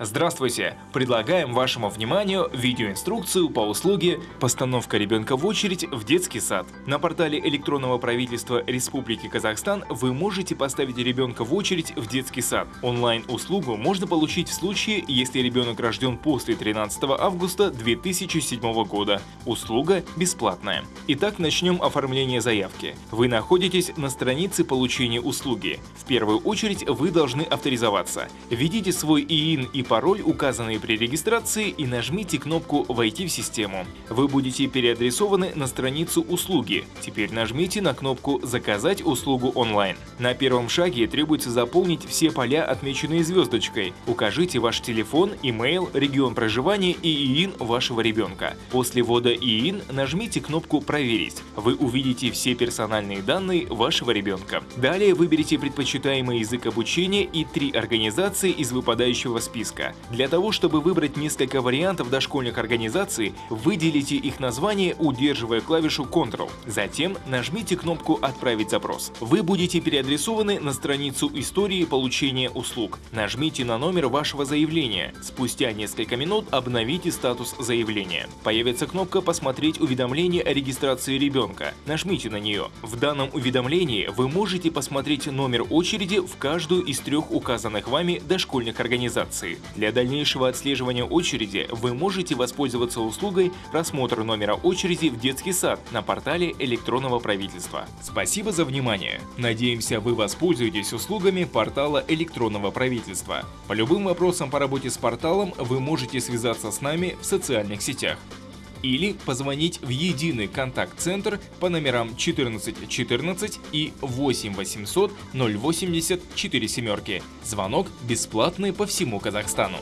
Здравствуйте! Предлагаем вашему вниманию видеоинструкцию по услуге «Постановка ребенка в очередь в детский сад». На портале электронного правительства Республики Казахстан вы можете поставить ребенка в очередь в детский сад. Онлайн-услугу можно получить в случае, если ребенок рожден после 13 августа 2007 года. Услуга бесплатная. Итак, начнем оформление заявки. Вы находитесь на странице получения услуги. В первую очередь вы должны авторизоваться. Введите свой ИИН и пароль, указанный при регистрации, и нажмите кнопку «Войти в систему». Вы будете переадресованы на страницу услуги. Теперь нажмите на кнопку «Заказать услугу онлайн». На первом шаге требуется заполнить все поля, отмеченные звездочкой. Укажите ваш телефон, имейл, регион проживания и ИИН вашего ребенка. После ввода ИИН нажмите кнопку «Проверить». Вы увидите все персональные данные вашего ребенка. Далее выберите предпочитаемый язык обучения и три организации из выпадающего списка списка. Для того, чтобы выбрать несколько вариантов дошкольных организаций, выделите их название, удерживая клавишу Ctrl. Затем нажмите кнопку «Отправить запрос». Вы будете переадресованы на страницу истории получения услуг. Нажмите на номер вашего заявления. Спустя несколько минут обновите статус заявления. Появится кнопка «Посмотреть уведомление о регистрации ребенка». Нажмите на нее. В данном уведомлении вы можете посмотреть номер очереди в каждую из трех указанных вами дошкольных организаций. Для дальнейшего отслеживания очереди вы можете воспользоваться услугой просмотра номера очереди в детский сад на портале электронного правительства. Спасибо за внимание. Надеемся, вы воспользуетесь услугами портала электронного правительства. По любым вопросам по работе с порталом вы можете связаться с нами в социальных сетях или позвонить в единый контакт-центр по номерам 1414 и 8 800 080 4 семерки. Звонок бесплатный по всему Казахстану.